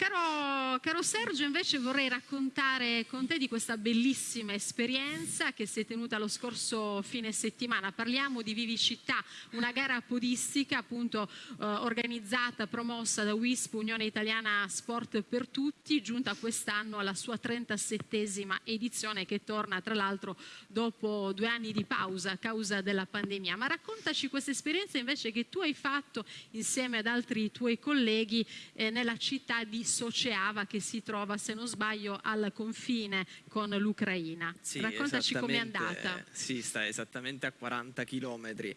Caro, caro, Sergio, invece vorrei raccontare con te di questa bellissima esperienza che si è tenuta lo scorso fine settimana. Parliamo di Vivicità, una gara podistica appunto eh, organizzata, promossa da WISP, Unione Italiana Sport per Tutti, giunta quest'anno alla sua 37esima edizione che torna tra l'altro dopo due anni di pausa a causa della pandemia. Ma raccontaci questa esperienza invece che tu hai fatto insieme ad altri tuoi colleghi eh, nella città di Soceava che si trova, se non sbaglio, al confine con l'Ucraina. Sì, Raccontaci com'è andata. Sì, sta esattamente a 40 km eh,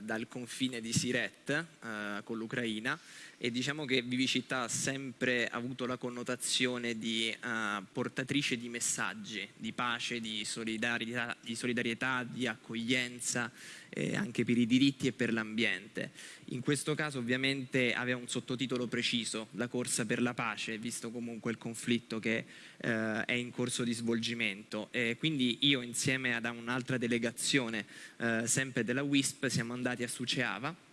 dal confine di Siret eh, con l'Ucraina e diciamo che Vivicità ha sempre avuto la connotazione di uh, portatrice di messaggi, di pace, di solidarietà, di, solidarietà, di accoglienza eh, anche per i diritti e per l'ambiente. In questo caso ovviamente aveva un sottotitolo preciso, la corsa per la pace, visto comunque il conflitto che eh, è in corso di svolgimento. E quindi io insieme ad un'altra delegazione, eh, sempre della WISP, siamo andati a Suceava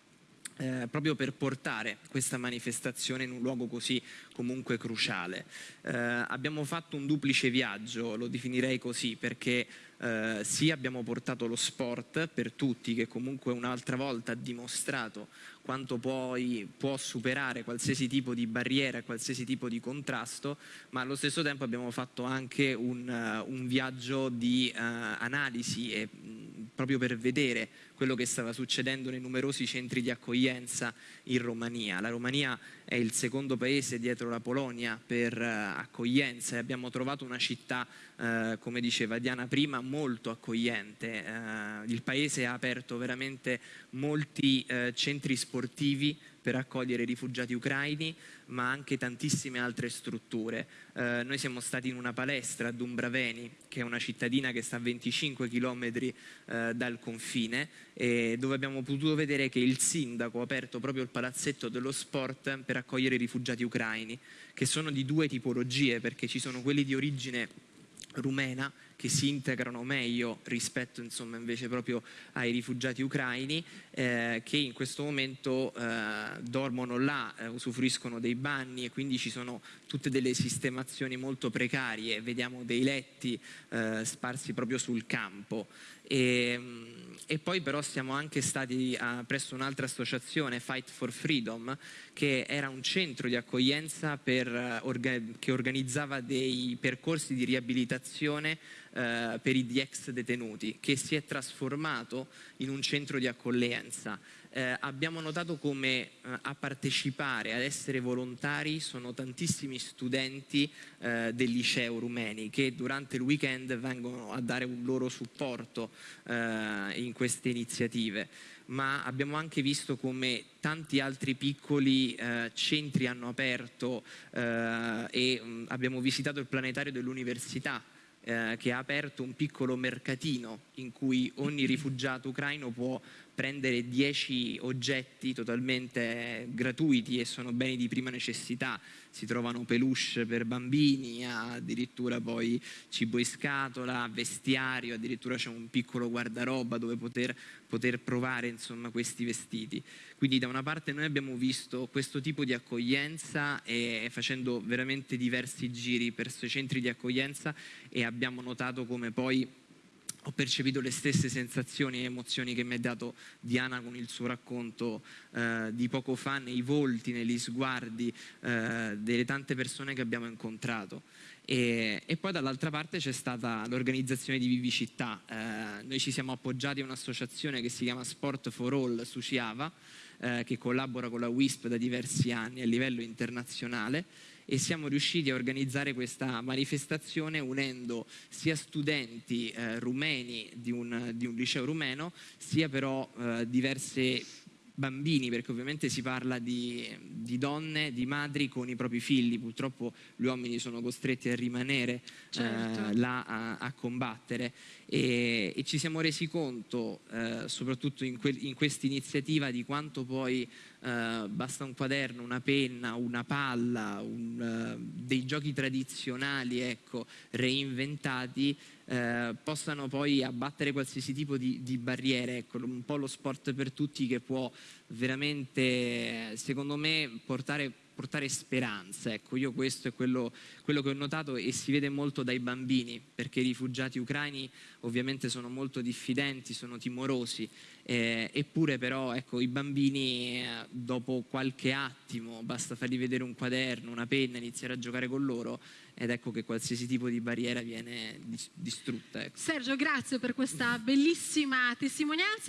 eh, proprio per portare questa manifestazione in un luogo così comunque cruciale. Eh, abbiamo fatto un duplice viaggio, lo definirei così, perché eh, sì abbiamo portato lo sport per tutti che comunque un'altra volta ha dimostrato quanto poi può superare qualsiasi tipo di barriera, qualsiasi tipo di contrasto, ma allo stesso tempo abbiamo fatto anche un, uh, un viaggio di uh, analisi e, mh, proprio per vedere quello che stava succedendo nei numerosi centri di accoglienza in Romania. La Romania è il secondo paese dietro la Polonia per uh, accoglienza e abbiamo trovato una città, come diceva Diana prima, molto accogliente. Uh, il paese ha aperto veramente molti centri sportivi per accogliere rifugiati ucraini, ma anche tantissime altre strutture. Eh, noi siamo stati in una palestra a Dumbraveni, che è una cittadina che sta a 25 km eh, dal confine, dove abbiamo potuto vedere che il sindaco ha aperto proprio il palazzetto dello sport per accogliere i rifugiati ucraini, che sono di due tipologie, perché ci sono quelli di origine rumena che si integrano meglio rispetto insomma, invece proprio ai rifugiati ucraini eh, che in questo momento eh, dormono là, eh, usufruiscono dei bagni e quindi ci sono tutte delle sistemazioni molto precarie, vediamo dei letti eh, sparsi proprio sul campo. E, mm, e, poi però siamo anche stati a, presso un'altra associazione, Fight for Freedom, che era un centro di accoglienza per, eh, orga, che organizzava dei percorsi di riabilitazione eh, per gli ex detenuti, che si è trasformato in un centro di accoglienza. Eh, abbiamo notato come eh, a partecipare, ad essere volontari, sono tantissimi studenti eh, del liceo rumeni che durante il weekend vengono a dare un loro supporto eh, in queste iniziative ma abbiamo anche visto come tanti altri piccoli eh, centri hanno aperto eh, e mh, mm, abbiamo visitato il planetario dell'università eh, che ha aperto un piccolo mercatino in cui ogni rifugiato ucraino può prendere 10 oggetti totalmente gratuiti e sono beni di prima necessità, si trovano peluche per bambini, addirittura poi cibo in scatola, vestiario, addirittura c'è un piccolo guardaroba dove poter, poter provare insomma, questi vestiti. Quindi da una parte noi abbiamo visto questo tipo di accoglienza e facendo veramente diversi giri per questi centri di accoglienza e abbiamo notato come poi ho percepito le stesse sensazioni e emozioni che mi ha dato Diana con il suo racconto eh, di poco fa nei volti, negli sguardi eh, delle tante persone che abbiamo incontrato. E, e poi dall'altra parte c'è stata l'organizzazione di Vivicità. Eh, noi ci siamo appoggiati a un'associazione che si chiama Sport for All su Ciava, eh, che collabora con la WISP da diversi anni a livello internazionale e siamo riusciti a organizzare questa manifestazione unendo sia studenti eh, rumeni di un, di un, liceo rumeno sia però eh, diverse bambini, perché ovviamente si parla di, di, donne, di madri con i propri figli, purtroppo gli uomini sono costretti a rimanere certo. eh, là a, a combattere e, e, ci siamo resi conto, eh, soprattutto in, in questa iniziativa, di quanto poi eh, basta un quaderno, una penna, una palla, un, uh, dei giochi tradizionali ecco, reinventati eh, possano poi abbattere qualsiasi tipo di, di barriere, ecco, un po' lo sport per tutti che può veramente, secondo me, portare portare speranza. Ecco, io questo è quello, quello che ho notato e si vede molto dai bambini, perché i rifugiati ucraini ovviamente sono molto diffidenti, sono timorosi, eh, eppure però ecco, i bambini eh, dopo qualche attimo, basta fargli vedere un quaderno, una penna, iniziare a giocare con loro ed ecco che qualsiasi tipo di barriera viene distrutta. Ecco. Sergio, grazie per questa bellissima testimonianza.